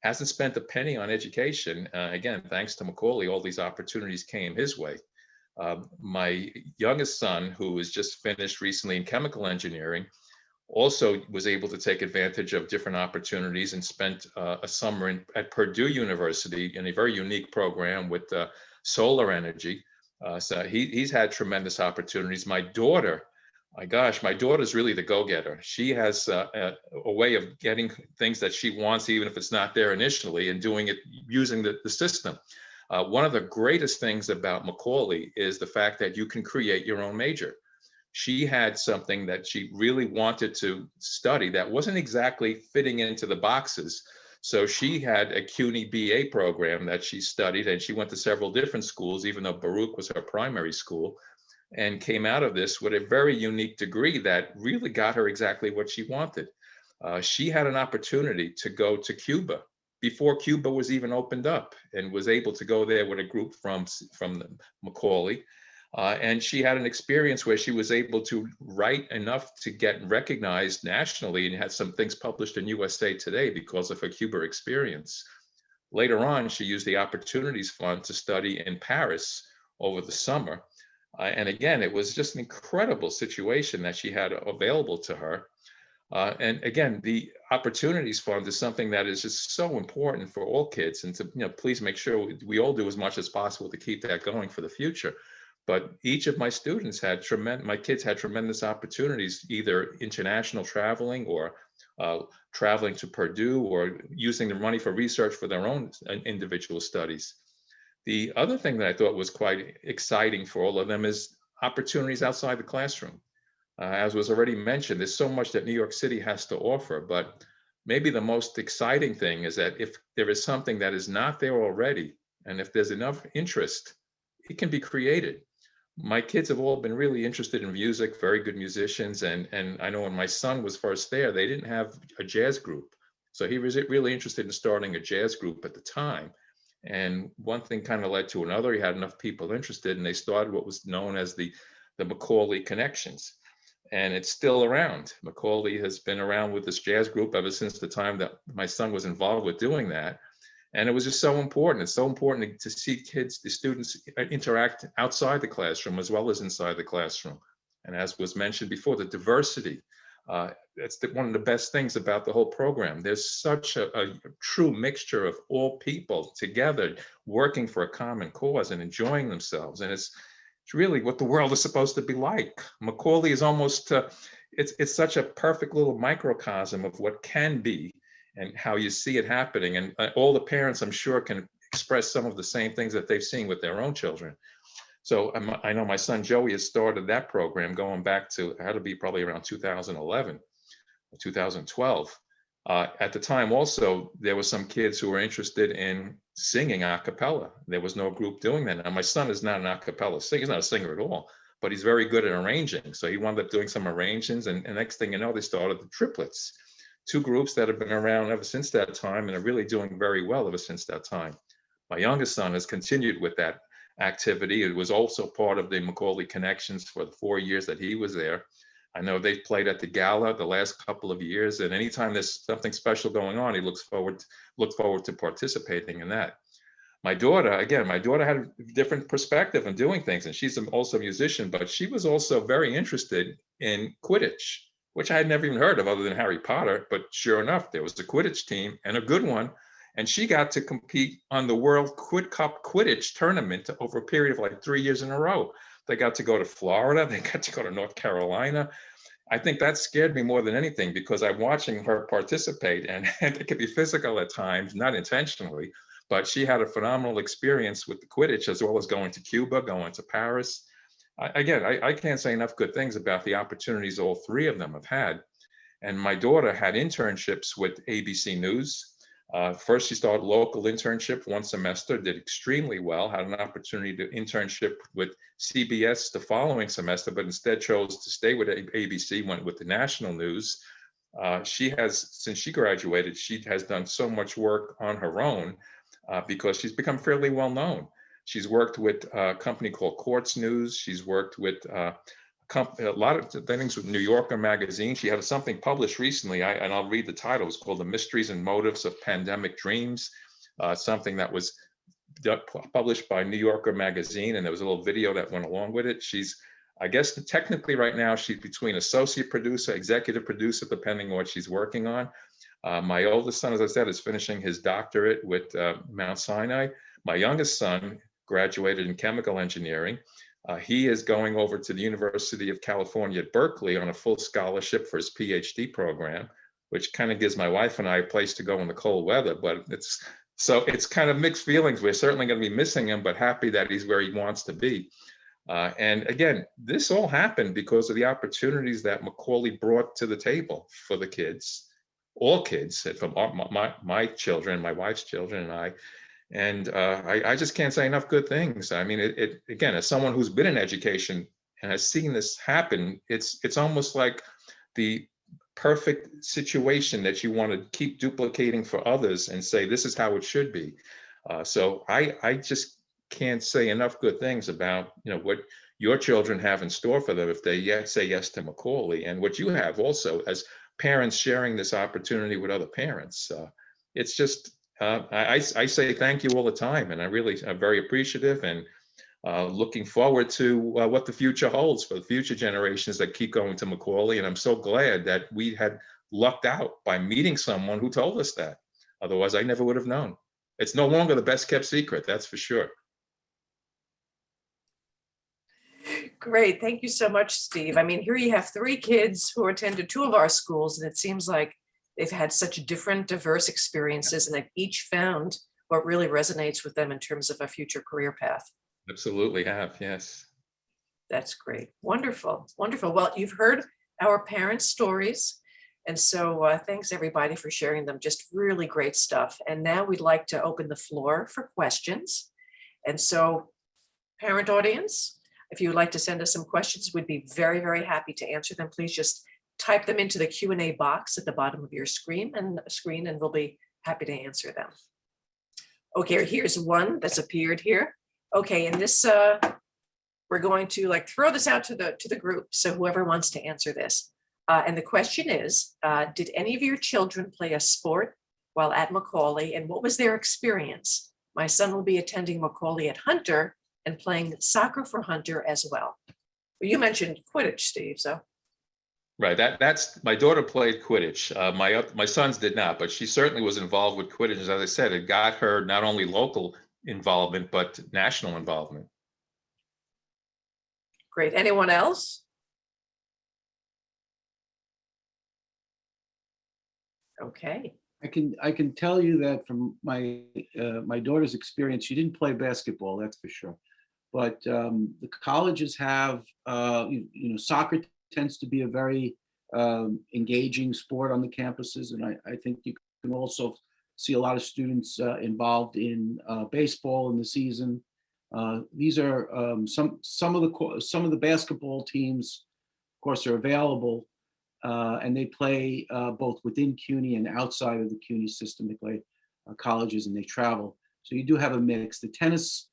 hasn't spent a penny on education. Uh, again, thanks to Macaulay, all these opportunities came his way. Um, my youngest son, who was just finished recently in chemical engineering, also was able to take advantage of different opportunities and spent uh, a summer in, at Purdue University in a very unique program with uh, solar energy. Uh, so he, he's had tremendous opportunities. My daughter, my gosh, my daughter's really the go-getter. She has uh, a, a, way of getting things that she wants, even if it's not there initially, and doing it using the, the system. Uh, one of the greatest things about Macaulay is the fact that you can create your own major she had something that she really wanted to study that wasn't exactly fitting into the boxes. So she had a CUNY BA program that she studied and she went to several different schools, even though Baruch was her primary school, and came out of this with a very unique degree that really got her exactly what she wanted. Uh, she had an opportunity to go to Cuba before Cuba was even opened up and was able to go there with a group from, from Macaulay uh, and she had an experience where she was able to write enough to get recognized nationally and had some things published in USA Today because of her Cuba experience. Later on, she used the Opportunities Fund to study in Paris over the summer. Uh, and again, it was just an incredible situation that she had available to her. Uh, and again, the Opportunities Fund is something that is just so important for all kids and to you know, please make sure we, we all do as much as possible to keep that going for the future but each of my students had tremendous, my kids had tremendous opportunities, either international traveling or uh, traveling to Purdue or using their money for research for their own uh, individual studies. The other thing that I thought was quite exciting for all of them is opportunities outside the classroom. Uh, as was already mentioned, there's so much that New York City has to offer, but maybe the most exciting thing is that if there is something that is not there already, and if there's enough interest, it can be created my kids have all been really interested in music, very good musicians. And, and I know when my son was first there, they didn't have a jazz group. So he was really interested in starting a jazz group at the time. And one thing kind of led to another. He had enough people interested and they started what was known as the, the Macaulay Connections. And it's still around. Macaulay has been around with this jazz group ever since the time that my son was involved with doing that. And it was just so important. It's so important to see kids, the students uh, interact outside the classroom as well as inside the classroom. And as was mentioned before, the diversity, uh, that's the, one of the best things about the whole program. There's such a, a true mixture of all people together working for a common cause and enjoying themselves. And it's, it's really what the world is supposed to be like. Macaulay is almost, uh, it's, it's such a perfect little microcosm of what can be and how you see it happening. And uh, all the parents, I'm sure, can express some of the same things that they've seen with their own children. So um, I know my son Joey has started that program going back to, had to be probably around 2011, or 2012. Uh, at the time also, there were some kids who were interested in singing a cappella. There was no group doing that. Now my son is not an a cappella singer, he's not a singer at all, but he's very good at arranging. So he wound up doing some arrangements and, and next thing you know, they started the triplets two groups that have been around ever since that time and are really doing very well ever since that time. My youngest son has continued with that activity. It was also part of the Macaulay Connections for the four years that he was there. I know they've played at the gala the last couple of years, and anytime there's something special going on, he looks forward look forward to participating in that. My daughter, again, my daughter had a different perspective in doing things, and she's also a musician, but she was also very interested in Quidditch which I had never even heard of other than Harry Potter. But sure enough, there was a Quidditch team and a good one. And she got to compete on the World Quid Cup Quidditch tournament over a period of like three years in a row. They got to go to Florida, they got to go to North Carolina. I think that scared me more than anything because I'm watching her participate and, and it could be physical at times, not intentionally, but she had a phenomenal experience with the Quidditch as well as going to Cuba, going to Paris. Again, I, I can't say enough good things about the opportunities all three of them have had. And my daughter had internships with ABC News. Uh, first, she started local internship one semester, did extremely well, had an opportunity to internship with CBS the following semester, but instead chose to stay with ABC, went with the national news. Uh, she has, since she graduated, she has done so much work on her own uh, because she's become fairly well known. She's worked with a company called Quartz News. She's worked with uh, a lot of things with New Yorker magazine. She had something published recently, I, and I'll read the title. It's called The Mysteries and Motives of Pandemic Dreams, uh, something that was published by New Yorker magazine, and there was a little video that went along with it. She's, I guess technically right now, she's between associate producer, executive producer, depending on what she's working on. Uh, my oldest son, as I said, is finishing his doctorate with uh, Mount Sinai. My youngest son graduated in chemical engineering. Uh, he is going over to the University of California at Berkeley on a full scholarship for his PhD program, which kind of gives my wife and I a place to go in the cold weather. But it's so it's kind of mixed feelings. We're certainly going to be missing him, but happy that he's where he wants to be. Uh, and again, this all happened because of the opportunities that Macaulay brought to the table for the kids, all kids, from my, my, my children, my wife's children, and I. And uh, I, I, just can't say enough good things. I mean, it, it, again, as someone who's been in education and has seen this happen, it's it's almost like the perfect situation that you want to keep duplicating for others and say this is how it should be. Uh, so I I just can't say enough good things about you know what your children have in store for them if they yet say yes to Macaulay and what you have also as parents sharing this opportunity with other parents. Uh, it's just uh, I, I say thank you all the time, and I really am very appreciative and uh, looking forward to uh, what the future holds for the future generations that keep going to Macaulay. And I'm so glad that we had lucked out by meeting someone who told us that. Otherwise, I never would have known. It's no longer the best kept secret, that's for sure. Great, thank you so much, Steve. I mean, here you have three kids who attended two of our schools, and it seems like they've had such different diverse experiences and they've each found what really resonates with them in terms of a future career path. Absolutely have, yes. That's great. Wonderful, wonderful. Well, you've heard our parents' stories. And so uh, thanks everybody for sharing them. Just really great stuff. And now we'd like to open the floor for questions. And so parent audience, if you would like to send us some questions, we'd be very, very happy to answer them. Please just type them into the Q and A box at the bottom of your screen and screen, and we'll be happy to answer them. Okay, here's one that's appeared here. Okay, and this, uh, we're going to like throw this out to the, to the group. So whoever wants to answer this. Uh, and the question is, uh, did any of your children play a sport while at Macaulay and what was their experience? My son will be attending Macaulay at Hunter and playing soccer for Hunter as well. Well, You mentioned Quidditch, Steve, so. Right, that, that's, my daughter played Quidditch. Uh, my, my sons did not, but she certainly was involved with Quidditch. As I said, it got her not only local involvement, but national involvement. Great. Anyone else? Okay, I can, I can tell you that from my, uh, my daughter's experience, she didn't play basketball, that's for sure. But um, the colleges have, uh, you you know, soccer tends to be a very um, engaging sport on the campuses. And I, I think you can also see a lot of students uh, involved in uh, baseball in the season. Uh, These are um, some, some of the, some of the basketball teams, of course, are available uh, and they play uh, both within CUNY and outside of the CUNY system. They play uh, colleges and they travel. So you do have a mix. The tennis,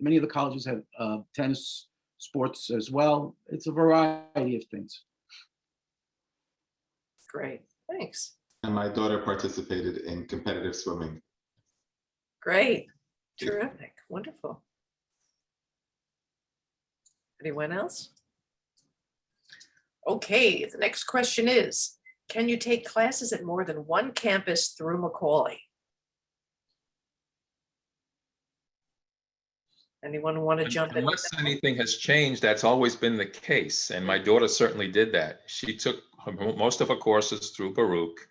many of the colleges have tennis sports as well. It's a variety of things. great. Thanks. And my daughter participated in competitive swimming. Great. Terrific. Wonderful. Anyone else? Okay, the next question is, can you take classes at more than one campus through Macaulay? Anyone want to jump in? Unless anything has changed, that's always been the case. And my daughter certainly did that. She took her- most of her courses through Baruch.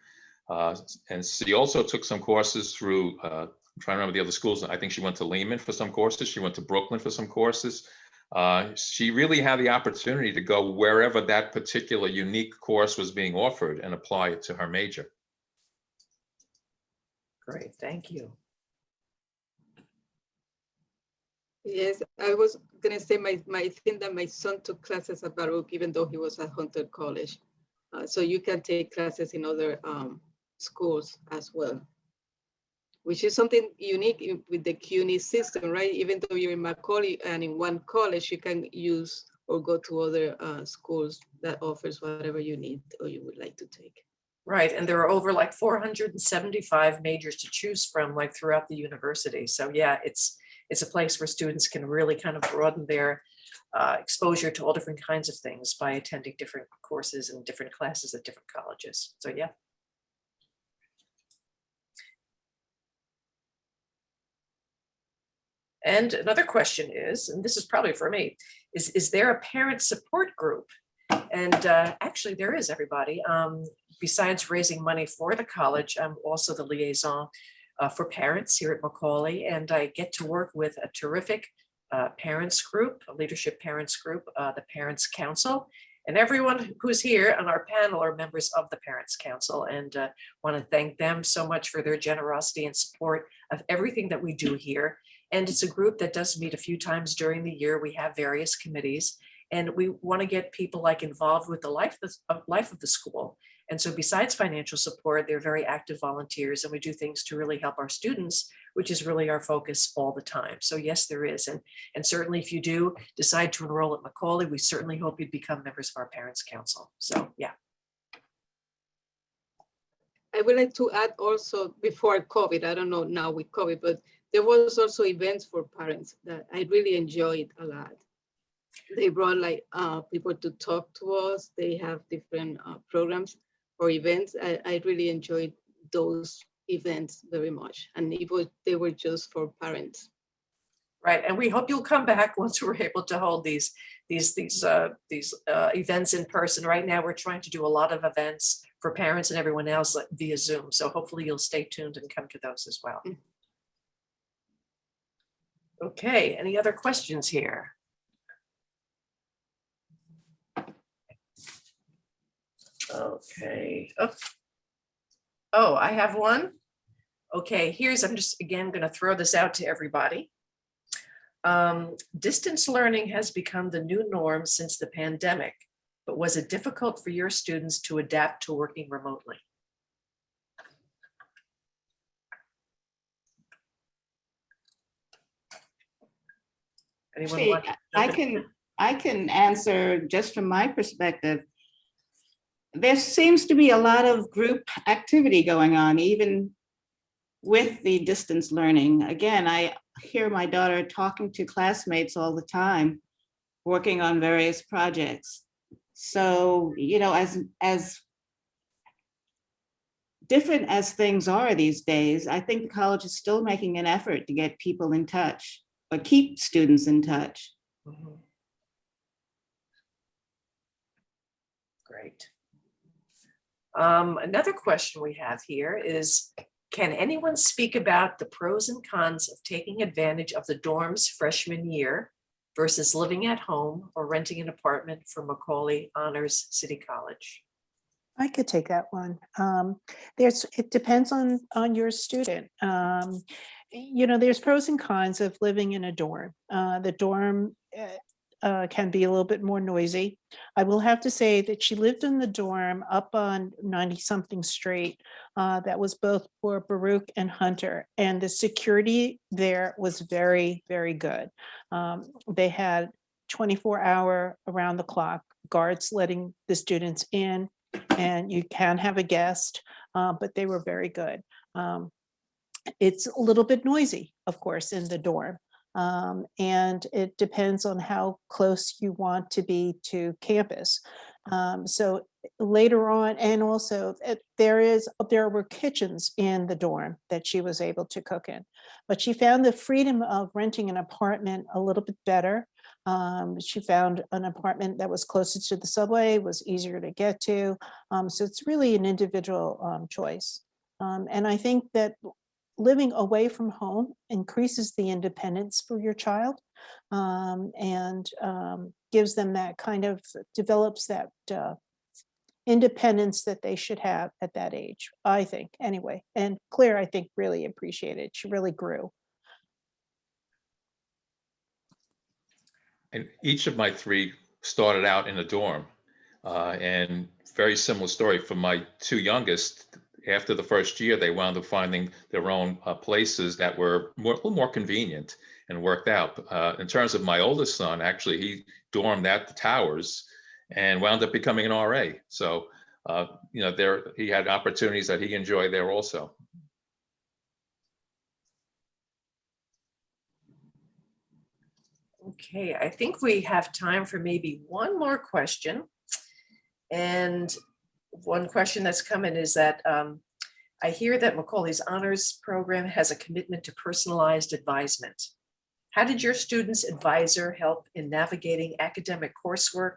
uh, And she also took some courses through, uh, I'm trying to remember the other schools. I think she went to Lehman for some courses. She went to Brooklyn for some courses. Uh, She really had the opportunity to go wherever that particular unique course was being offered and apply it to her major. Great, thank you. Yes, I was gonna say my, my thing that my son took classes at Baruch, even though he was at Hunter College. Uh, so you can take classes in other um, schools as well. Which is something unique with the CUNY system, right? Even though you're in Macaulay and in one college, you can use or go to other uh, schools that offers whatever you need or you would like to take. Right, and there are over like four hundred and seventy-five majors to choose from, like throughout the university. So yeah, it's, it's a place where students can really kind of broaden their uh, exposure to all different kinds of things by attending different courses and different classes at different colleges. So yeah. And another question is, and this is probably for me, is, is there a parent support group? And uh, actually, there is, everybody. Um, Besides raising money for the college, I'm also the liaison uh, for parents here at Macaulay, and I get to work with a terrific uh, parents group, a leadership parents group, uh, the Parents Council. And everyone who's here on our panel are members of the Parents Council and want to thank them so much for their generosity and support of everything that we do here. And it's a group that does meet a few times during the year. We have various committees and we want to get people like involved with the life of life of the school. And so besides financial support, they're very active volunteers and we do things to really help our students, which is really our focus all the time. So yes, there is. And, and certainly if you do decide to enroll at Macaulay, we certainly hope you'd become members of our Parents Council. So yeah, I would like to add also before COVID, I don't know now with COVID, but there was also events for parents that I really enjoyed a lot. They brought like uh, people to talk to us. They have different uh, programs or events. I, I really enjoyed those events very much. And it was, they were just for parents. right. And we hope you'll come back once we're able to hold these, these, these, uh, these uh, events in person. Right now, we're trying to do a lot of events for parents and everyone else via Zoom. So hopefully you'll stay tuned and come to those as well. Mm. Okay, any other questions here? Okay. Oh, Oh, I have one. Okay, here's, I'm just, again, going to throw this out to everybody. Um, Distance learning has become the new norm since the pandemic. but was it difficult for your students to adapt to working remotely? Anyone Actually, want to I can, I can answer just from my perspective. There seems to be a lot of group activity going on, even with the distance learning. Again, I hear my daughter talking to classmates all the time, working on various projects. So, you know, as, as different as things are these days, I think the college is still making an effort to get people in touch, or keep students in touch. Mhm. Great. Um, Another question we have here is, can anyone speak about the pros and cons of taking advantage of the dorms freshman year versus living at home or renting an apartment for Macaulay Honors City College? I could take that one. Um, there's, it depends on, on your student. Um, you know, there's pros and cons of living in a dorm. Uh, the dorm uh, can be a little bit more noisy. I will have to say that she lived in the dorm up on 90 something street. Uh, that was both for Baruch and Hunter and the security there was very, very good. Um, they had 24 hour around the clock guards letting the students in and you can have a guest, uh, but they were very good. Um, It's a little bit noisy, of course, in the dorm. Um, And it depends on how close you want to be to campus. Um, So later on, and also uh, there is, there were kitchens in the dorm that she was able to cook in. But she found the freedom of renting an apartment a little bit better. Um, she found an apartment that was closer to the subway, was easier to get to. Um, so it's really an individual um, choice. Um, and I think that living away from home increases the independence for your child um, and um, gives them that kind of, develops that uh, independence that they should have at that age, I think, anyway. And Claire, I think, really appreciated. She really grew. And each of my three started out in a dorm. Uh, and very similar story for my two youngest. After the first year, they wound up finding their own uh, places that were more, a little more convenient and worked out. Uh, in terms of my oldest son, actually, he dormed at the towers and wound up becoming an RA. So, uh, you know, there he had opportunities that he enjoyed there also. Okay, I think we have time for maybe one more question. And one question that's coming is that um, I hear that Macaulay's Honors Program has a commitment to personalized advisement. How did your student's advisor help in navigating academic coursework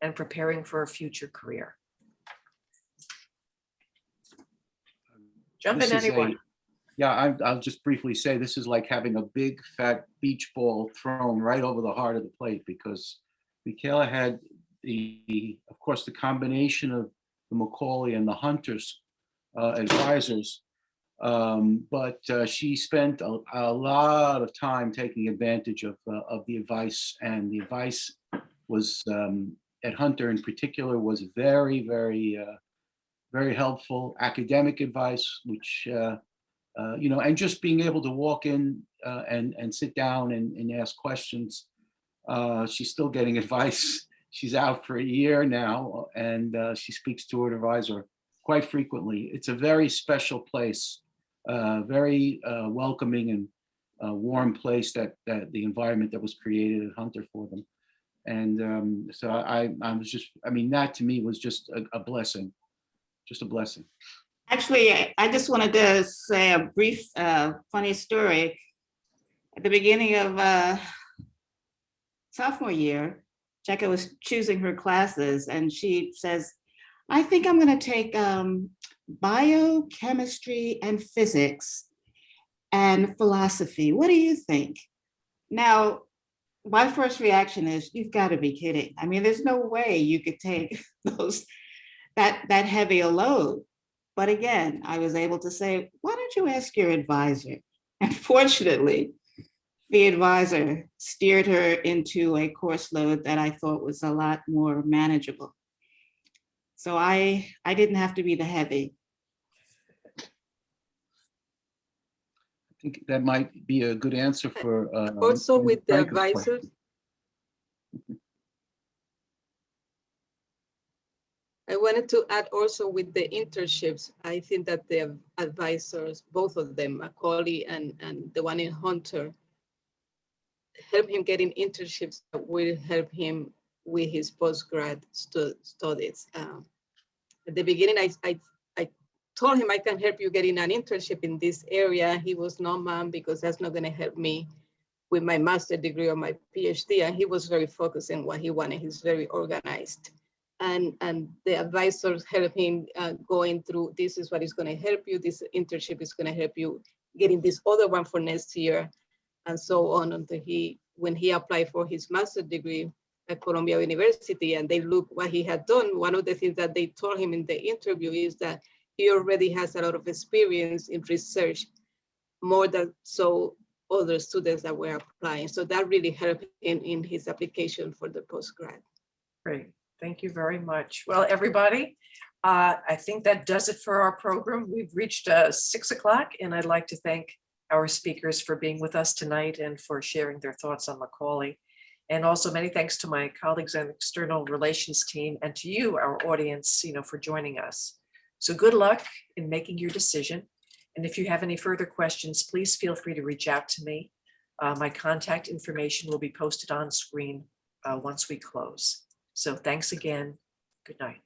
and preparing for a future career? Jump in This is a- anyone. Yeah, I, I'll just briefly say, this is like having a big fat beach ball thrown right over the heart of the plate because Michaela had the, of course, the combination of the Macaulay and the Hunters uh, advisors. Um, But uh, she spent a, a lot of time taking advantage of, uh, of the advice and the advice was, um, at Hunter in particular, was very, very, uh, very helpful academic advice, which uh, uh, you know, and just being able to walk in and and sit down and, and ask questions. She's still getting advice. She's out for a year now, and uh, she speaks to her advisor quite frequently. It's a very special place, uh, very uh, welcoming and uh, warm place that that the environment that was created at Hunter for them. And um, so I, I was just, I mean, that to me was just a, a blessing, just a blessing. Actually, I- just wanted to say a brief, uh, funny story. At the beginning of uh, sophomore year, Jessica was choosing her classes and she says, I think I'm going to take um, biochemistry and physics and philosophy. What do you think? Now, my first reaction is, you've got to be kidding. I mean, there's no way you could take those, that, that heavy a load. But again, I was able to say, why don't you ask your advisor? And fortunately, the advisor steered her into a course load that I thought was a lot more manageable. So I, I didn't have to be the heavy. I think that might be a good answer for. uh, Also with the Franco's advisors. I wanted to add also with the internships, I think that the advisors, both of them, Macaulay and, and the one in Hunter, help him getting internships that will help him with his postgrad stu- studies. Um, At the beginning, I, I, I told him I can help you getting an internship in this area. He was no, ma'am, because that's not gonna help me with my master degree or my PhD. And he was very focused in what he wanted. He's very organized. And, and the advisors help him uh, going through, this is what is gonna help you. This internship is gonna help you getting this other one for next year and so on until he, when he applied for his master's degree at Columbia University and they look what he had done, one of the things that they told him in the interview is that he already has a lot of experience in research, more than so other students that were applying. So that really helped in, in his application for the postgrad. Great, thank you very much. Well, everybody, uh, I think that does it for our program. We've reached uh, six o'clock and I'd like to thank our speakers for being with us tonight and for sharing their thoughts on Macaulay. And also many thanks to my colleagues and external relations team and to you, our audience, you know, for joining us. So good luck in making your decision. And if you have any further questions, please feel free to reach out to me. Uh, My contact information will be posted on screen uh, once we close. So thanks again. Good night.